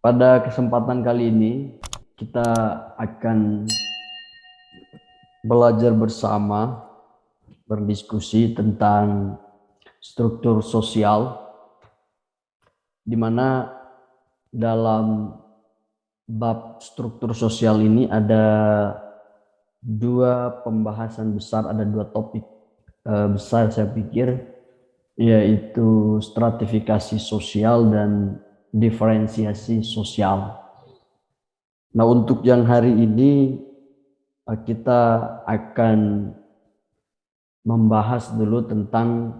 Pada kesempatan kali ini kita akan belajar bersama berdiskusi tentang struktur sosial di mana dalam bab struktur sosial ini ada dua pembahasan besar, ada dua topik uh, besar saya pikir yaitu stratifikasi sosial dan diferensiasi sosial. Nah, untuk yang hari ini eh, kita akan membahas dulu tentang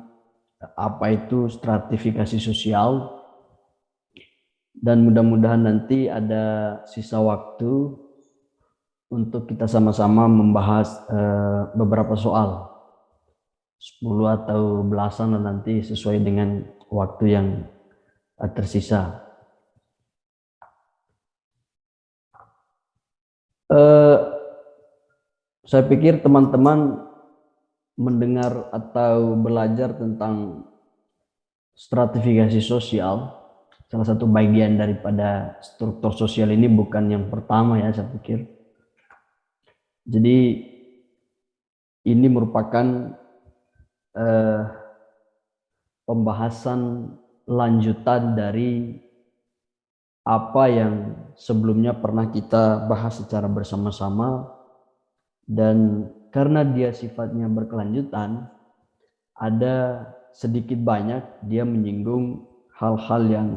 apa itu stratifikasi sosial dan mudah-mudahan nanti ada sisa waktu untuk kita sama-sama membahas uh, beberapa soal 10 atau belasan nanti sesuai dengan waktu yang tersisa. Uh, saya pikir teman-teman mendengar atau belajar tentang stratifikasi sosial, salah satu bagian daripada struktur sosial ini bukan yang pertama ya saya pikir. Jadi ini merupakan uh, pembahasan lanjutan dari apa yang sebelumnya pernah kita bahas secara bersama-sama. Dan karena dia sifatnya berkelanjutan ada sedikit banyak dia menyinggung hal-hal yang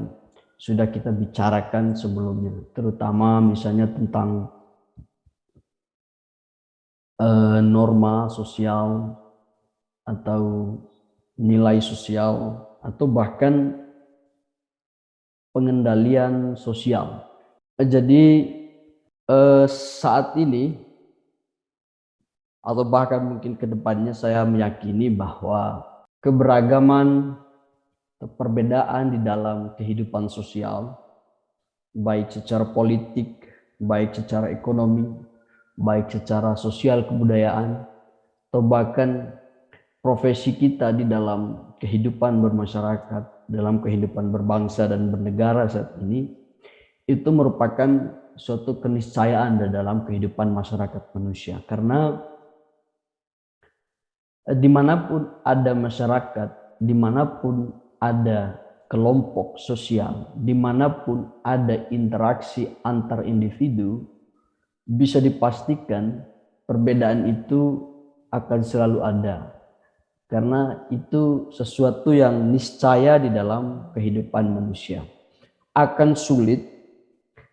sudah kita bicarakan sebelumnya terutama misalnya tentang uh, norma sosial atau nilai sosial atau bahkan pengendalian sosial. Jadi eh, saat ini atau bahkan mungkin ke depannya saya meyakini bahwa keberagaman perbedaan di dalam kehidupan sosial baik secara politik, baik secara ekonomi, baik secara sosial kebudayaan atau bahkan profesi kita di dalam kehidupan bermasyarakat dalam kehidupan berbangsa dan bernegara saat ini itu merupakan suatu keniscayaan dalam kehidupan masyarakat manusia. Karena eh, di mana pun ada masyarakat di mana pun ada kelompok sosial di mana pun ada interaksi antar individu bisa dipastikan perbedaan itu akan selalu ada karena itu sesuatu yang niscaya di dalam kehidupan manusia. Akan sulit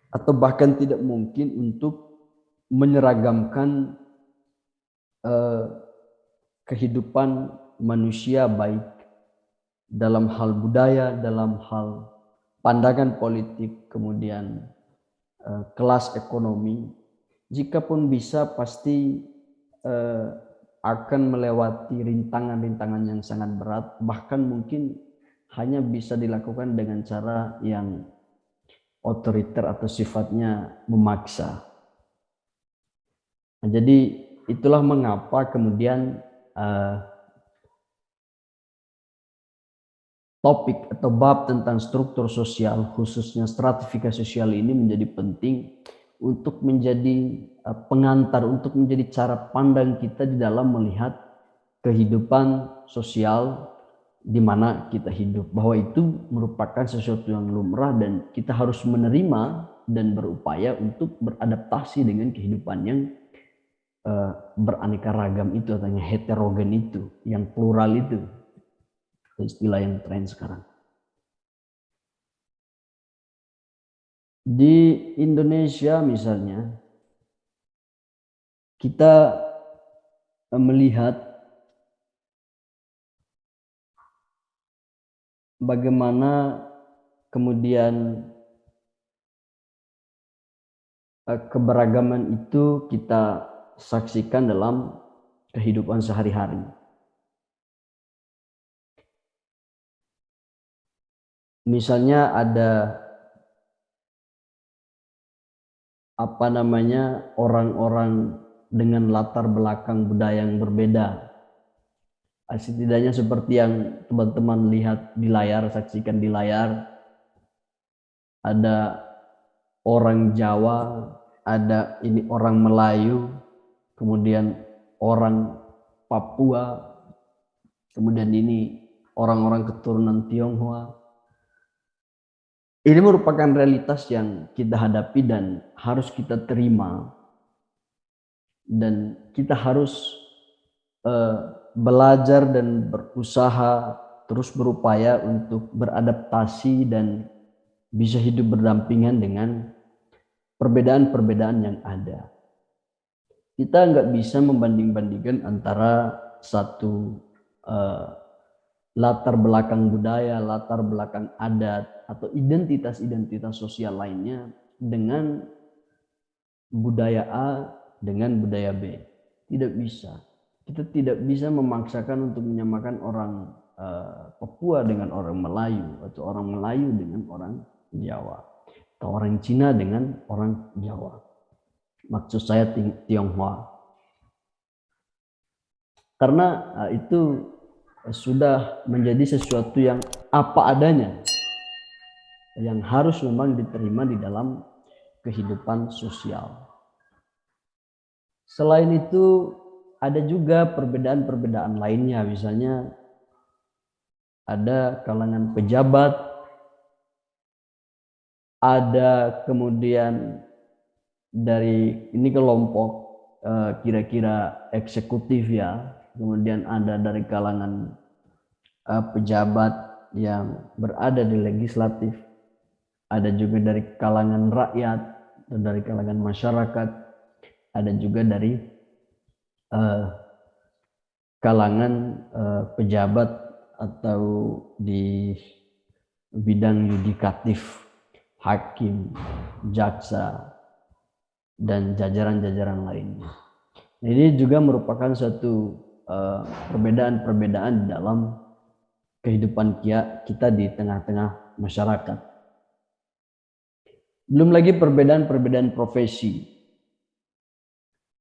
atau bahkan tidak mungkin untuk menyeragamkan eh, kehidupan manusia baik dalam hal budaya, dalam hal pandangan politik, kemudian eh, kelas ekonomi. Jikapun bisa pasti eh, akan melewati rintangan-rintangan yang sangat berat, bahkan mungkin hanya bisa dilakukan dengan cara yang otoriter atau sifatnya memaksa. Nah, jadi itulah mengapa kemudian uh, topik atau bab tentang struktur sosial, khususnya stratifikasi sosial ini menjadi penting untuk menjadi eh, pengantar, untuk menjadi cara pandang kita di dalam melihat kehidupan sosial di mana kita hidup. Bahwa itu merupakan sesuatu yang lumrah dan kita harus menerima dan berupaya untuk beradaptasi dengan kehidupan yang uh, beraneka ragam itu atau yang heterogen itu, yang plural itu. Istilah yang tren sekarang. Di Indonesia misalnya, kita melihat bagaimana kemudian eh, keberagaman itu kita saksikan dalam kehidupan sehari-hari. Misalnya ada apa namanya orang-orang dengan latar belakang budaya yang berbeda. Setidaknya seperti yang teman-teman lihat di layar, saksikan di layar, ada orang Jawa, ada ini orang Melayu, kemudian orang Papua, kemudian ini orang-orang keturunan Tionghoa. Ini merupakan realitas yang kita hadapi dan harus kita terima. Dan kita harus uh, belajar dan berusaha terus berupaya untuk beradaptasi dan bisa hidup berdampingan dengan perbedaan-perbedaan yang ada. Kita nggak bisa membanding-bandingkan antara satu uh, latar belakang budaya, latar belakang adat, atau identitas-identitas sosial lainnya dengan budaya A dengan budaya B. Tidak bisa. Kita tidak bisa memaksakan untuk menyamakan orang uh, Papua dengan orang Melayu atau orang Melayu dengan orang Jawa atau orang Cina dengan orang Jawa. Maksud saya Tionghoa. Karena uh, itu sudah menjadi sesuatu yang apa adanya yang harus memang diterima di dalam kehidupan sosial. Selain itu ada juga perbedaan-perbedaan lainnya misalnya ada kalangan pejabat ada kemudian dari ini kelompok eh, kira-kira eksekutif ya kemudian ada dari kalangan uh, pejabat yang berada di legislatif, ada juga dari kalangan rakyat, dan dari kalangan masyarakat, ada juga dari uh, kalangan uh, pejabat atau di bidang yudikatif, hakim, jaksa, dan jajaran-jajaran lainnya. Ini juga merupakan satu Eh, perbedaan-perbedaan di dalam kehidupan kita di tengah-tengah masyarakat. Belum lagi perbedaan-perbedaan profesi.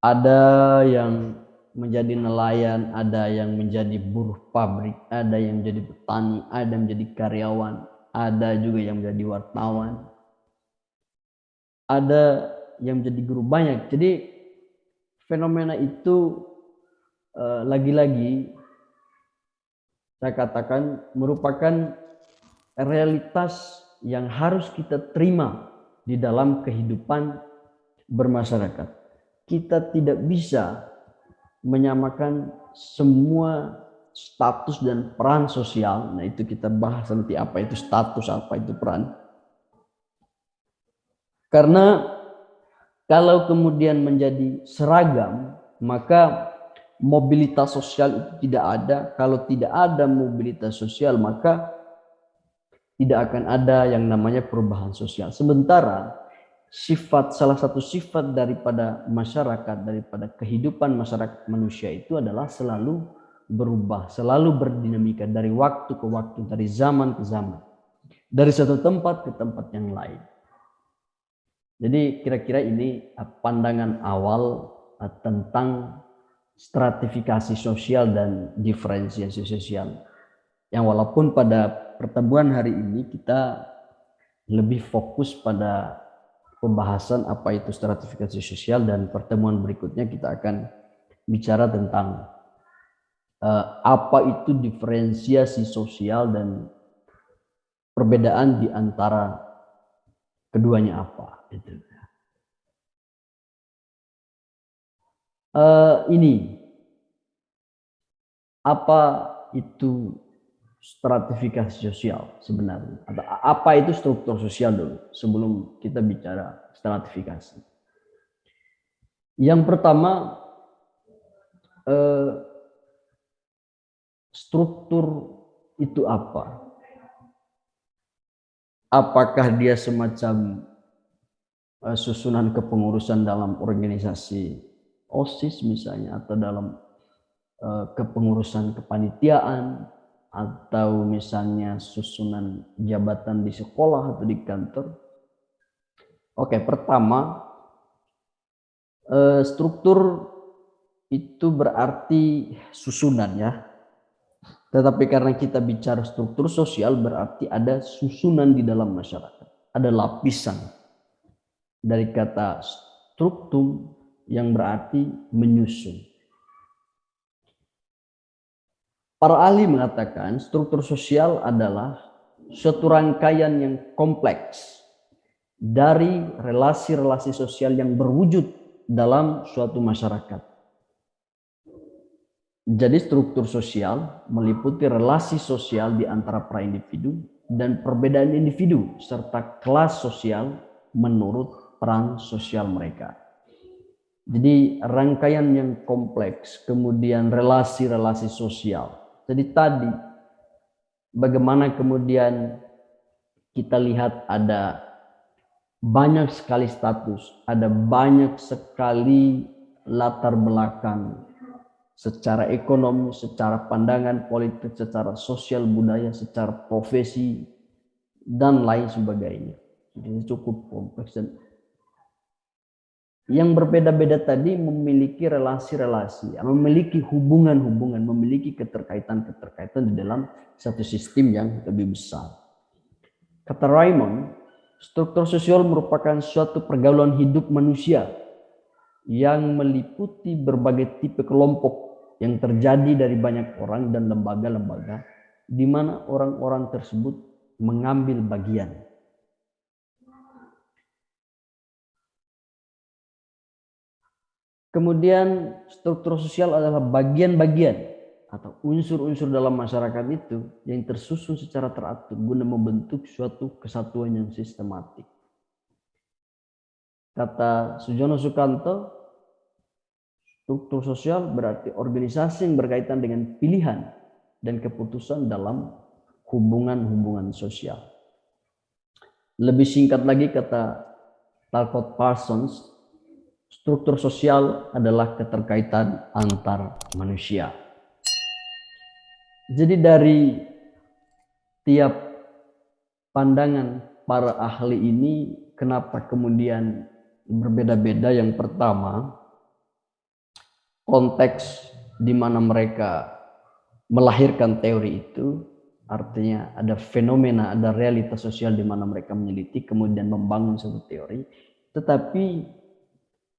Ada yang menjadi nelayan, ada yang menjadi buruh pabrik, ada yang menjadi petani, ada yang menjadi karyawan, ada juga yang menjadi wartawan, ada yang menjadi guru banyak. Jadi fenomena itu Eh, lagi-lagi saya katakan merupakan realitas yang harus kita terima di dalam kehidupan bermasyarakat. Kita tidak bisa menyamakan semua status dan peran sosial. Nah, itu kita bahas nanti apa itu status, apa itu peran. Karena kalau kemudian menjadi seragam, maka mobilitas sosial itu tidak ada. Kalau tidak ada mobilitas sosial, maka tidak akan ada yang namanya perubahan sosial. Sementara sifat salah satu sifat daripada masyarakat, daripada kehidupan masyarakat manusia itu adalah selalu berubah, selalu berdinamika dari waktu ke waktu, dari zaman ke zaman. Dari satu tempat ke tempat yang lain. Jadi kira-kira ini pandangan awal tentang stratifikasi sosial dan diferensiasi sosial. Yang walaupun pada pertemuan hari ini kita lebih fokus pada pembahasan apa itu stratifikasi sosial dan pertemuan berikutnya kita akan bicara tentang uh, apa itu diferensiasi sosial dan perbedaan di antara keduanya apa itu. Uh, ini apa itu stratifikasi sosial sebenarnya atau apa itu struktur sosial dulu sebelum kita bicara stratifikasi. Yang pertama uh, struktur itu apa? Apakah dia semacam uh, susunan kepengurusan dalam organisasi OSIS misalnya atau dalam uh, kepengurusan kepanitiaan atau misalnya susunan jabatan di sekolah atau di kantor. Oke, pertama uh, struktur itu berarti susunan ya. Tetapi karena kita bicara struktur sosial berarti ada susunan di dalam masyarakat, ada lapisan. dari kata struktum yang berarti menyusun. Para ahli mengatakan struktur sosial adalah suatu rangkaian yang kompleks dari relasi-relasi sosial yang berwujud dalam suatu masyarakat. Jadi struktur sosial meliputi relasi sosial di antara para individu dan perbedaan individu serta kelas sosial menurut peran sosial mereka. Jadi rangkaian yang kompleks, kemudian relasi-relasi sosial, jadi tadi bagaimana kemudian kita lihat ada banyak sekali status, ada banyak sekali latar belakang secara ekonomi, secara pandangan politik, secara sosial budaya, secara profesi dan lain sebagainya. Jadi cukup kompleks yang berbeda-beda tadi memiliki relasi-relasi, memiliki hubungan-hubungan, memiliki keterkaitan-keterkaitan di dalam satu sistem yang lebih besar. Kata Raymond, struktur sosial merupakan suatu pergaulan hidup manusia yang meliputi berbagai tipe kelompok yang terjadi dari banyak orang dan lembaga-lembaga di mana orang-orang tersebut mengambil bagian. Kemudian struktur sosial adalah bagian-bagian atau unsur-unsur dalam masyarakat itu yang tersusun secara teratur guna membentuk suatu kesatuan yang sistematik. Kata Sujono Sukanto, struktur sosial berarti organisasi yang berkaitan dengan pilihan dan keputusan dalam hubungan-hubungan sosial. Lebih singkat lagi kata Talcott Parsons, struktur sosial adalah keterkaitan antar manusia. Jadi dari tiap pandangan para ahli ini kenapa kemudian berbeda-beda yang pertama konteks di mana mereka melahirkan teori itu artinya ada fenomena, ada realitas sosial di mana mereka meneliti kemudian membangun suatu teori tetapi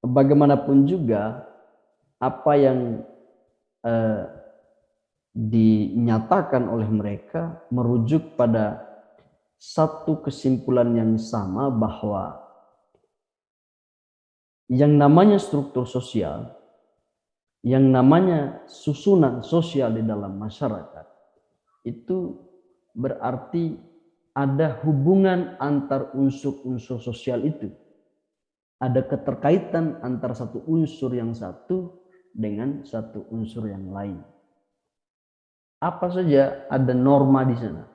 bagaimanapun juga apa yang eh, dinyatakan oleh mereka merujuk pada satu kesimpulan yang sama bahwa yang namanya struktur sosial, yang namanya susunan sosial di dalam masyarakat itu berarti ada hubungan antar unsur-unsur sosial itu ada keterkaitan antara satu unsur yang satu dengan satu unsur yang lain. Apa saja ada norma di sana.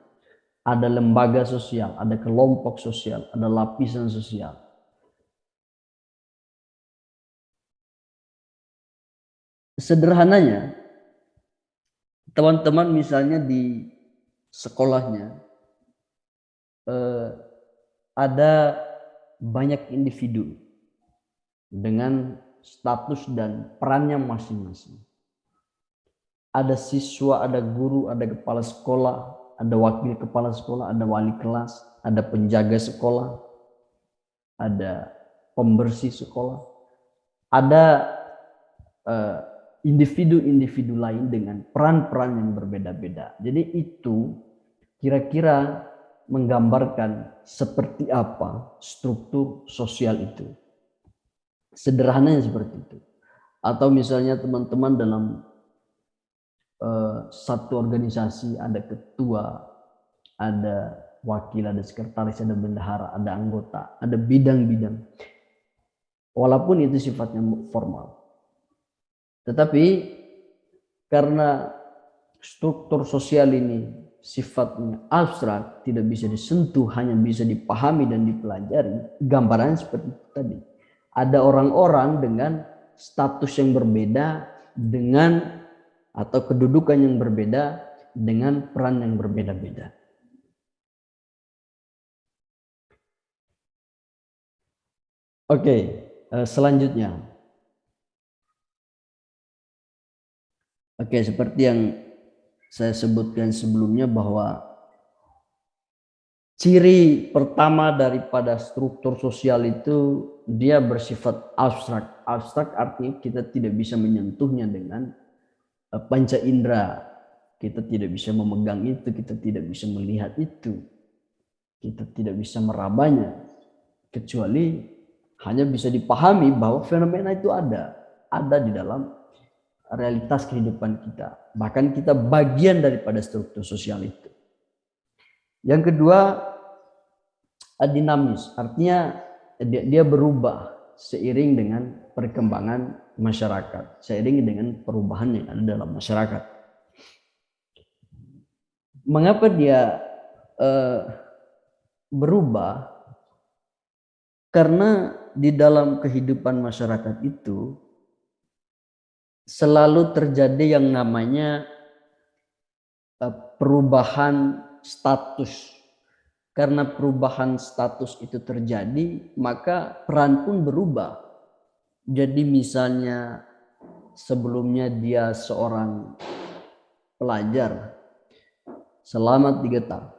Ada lembaga sosial, ada kelompok sosial, ada lapisan sosial. Sederhananya, teman-teman misalnya di sekolahnya eh, ada banyak individu dengan status dan perannya masing-masing. Ada siswa, ada guru, ada kepala sekolah, ada wakil kepala sekolah, ada wali kelas, ada penjaga sekolah, ada pembersih sekolah, ada eh, individu-individu uh, lain dengan peran-peran yang berbeda-beda. Jadi itu kira-kira menggambarkan seperti apa struktur sosial itu. Sederhananya seperti itu. Atau misalnya teman-teman dalam uh, satu organisasi ada ketua, ada wakil, ada sekretaris, ada bendahara, ada anggota, ada bidang-bidang. Walaupun itu sifatnya formal. Tetapi karena struktur sosial ini sifatnya abstrak, tidak bisa disentuh, hanya bisa dipahami dan dipelajari, gambarannya seperti tadi ada orang-orang dengan status yang berbeda dengan atau kedudukan yang berbeda dengan peran yang berbeda-beda. Oke, eh, selanjutnya. Oke, seperti yang saya sebutkan sebelumnya bahwa ciri pertama daripada struktur sosial itu dia bersifat abstrak. Abstrak artinya kita tidak bisa menyentuhnya dengan eh, panca indera. Kita tidak bisa memegang itu, kita tidak bisa melihat itu. Kita tidak bisa merabanya. Kecuali hanya bisa dipahami bahwa fenomena itu ada. Ada di dalam realitas kehidupan kita. Bahkan kita bagian daripada struktur sosial itu. Yang kedua, dinamis. Artinya dia, dia berubah seiring dengan perkembangan masyarakat, seiring dengan perubahan yang ada dalam masyarakat. Mengapa dia uh, berubah? Karena di dalam kehidupan masyarakat itu selalu terjadi yang namanya uh, perubahan status karena perubahan status itu terjadi, maka peran pun berubah. Jadi misalnya sebelumnya dia seorang pelajar selama tiga tahun.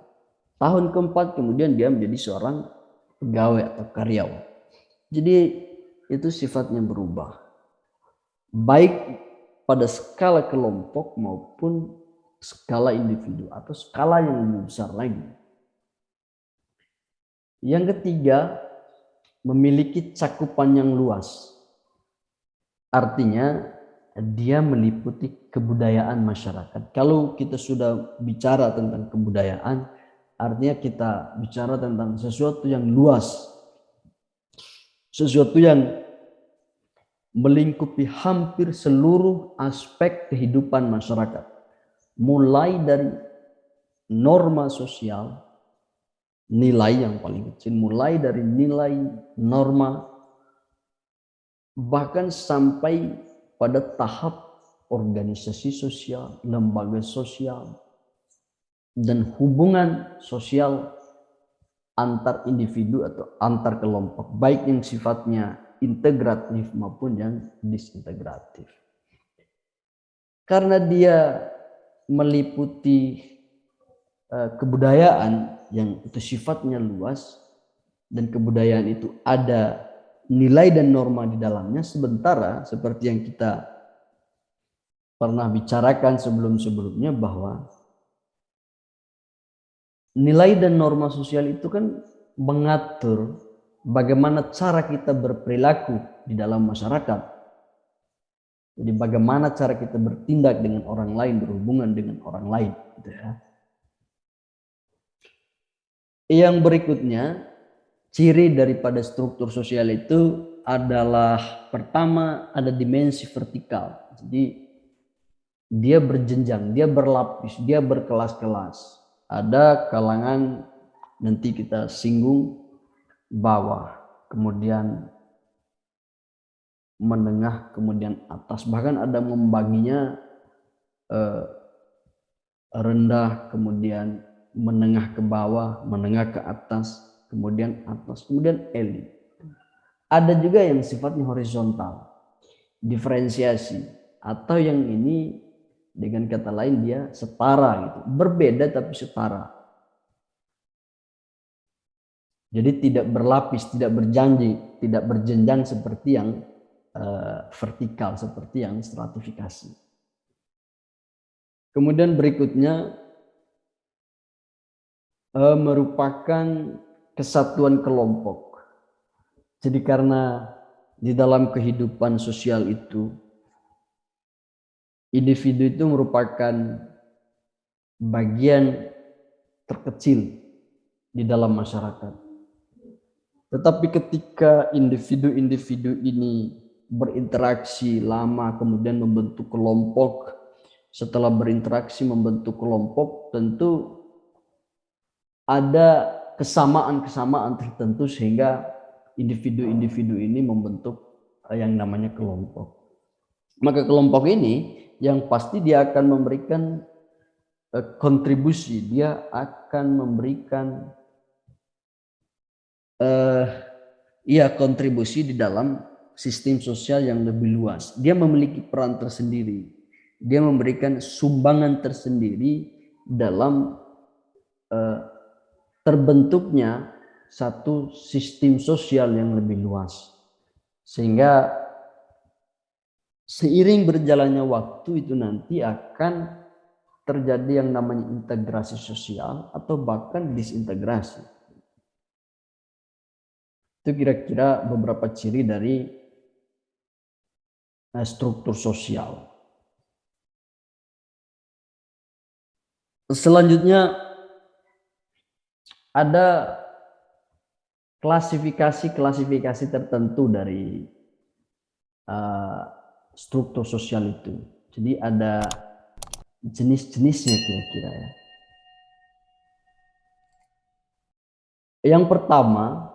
Tahun keempat kemudian dia menjadi seorang pegawai atau karyawan. Jadi itu sifatnya berubah. Baik pada skala kelompok maupun skala individu atau skala yang lebih besar lagi. Yang ketiga, memiliki cakupan yang luas. Artinya dia meliputi kebudayaan masyarakat. Kalau kita sudah bicara tentang kebudayaan, artinya kita bicara tentang sesuatu yang luas. Sesuatu yang melingkupi hampir seluruh aspek kehidupan masyarakat. Mulai dari norma sosial, nilai yang paling kecil, mulai dari nilai norma, bahkan sampai pada tahap organisasi sosial, lembaga sosial, dan hubungan sosial antar individu atau antar kelompok, baik yang sifatnya integratif maupun yang disintegratif. Karena dia meliputi kebudayaan yang itu sifatnya luas dan kebudayaan itu ada nilai dan norma di dalamnya sementara seperti yang kita pernah bicarakan sebelum-sebelumnya bahwa nilai dan norma sosial itu kan mengatur bagaimana cara kita berperilaku di dalam masyarakat. Jadi bagaimana cara kita bertindak dengan orang lain, berhubungan dengan orang lain. Gitu ya. Yang berikutnya, ciri daripada struktur sosial itu adalah pertama ada dimensi vertikal. Jadi dia berjenjang, dia berlapis, dia berkelas-kelas. Ada kalangan nanti kita singgung bawah, kemudian menengah, kemudian atas. Bahkan ada membaginya eh, rendah, kemudian menengah ke bawah, menengah ke atas, kemudian atas, kemudian elit. Ada juga yang sifatnya horizontal, diferensiasi, atau yang ini dengan kata lain dia setara gitu, berbeda tapi setara. Jadi tidak berlapis, tidak berjanji, tidak berjenjang seperti yang uh, vertikal, seperti yang stratifikasi. Kemudian berikutnya uh, merupakan kesatuan kelompok. Jadi karena di dalam kehidupan sosial itu individu itu merupakan bagian terkecil di dalam masyarakat. Tetapi ketika individu-individu ini berinteraksi lama kemudian membentuk kelompok, setelah berinteraksi membentuk kelompok tentu ada kesamaan-kesamaan tertentu sehingga individu-individu ini membentuk eh, yang namanya kelompok. Maka kelompok ini yang pasti dia akan memberikan eh, kontribusi, dia akan memberikan uh, ya kontribusi di dalam sistem sosial yang lebih luas. Dia memiliki peran tersendiri. Dia memberikan sumbangan tersendiri dalam terbentuknya satu sistem sosial yang lebih luas. Sehingga seiring berjalannya waktu itu nanti akan terjadi yang namanya integrasi sosial atau bahkan disintegrasi. Itu kira-kira beberapa ciri dari eh, struktur sosial. Selanjutnya ada klasifikasi-klasifikasi tertentu dari uh, struktur sosial itu. Jadi ada jenis-jenisnya kira-kira ya. Yang pertama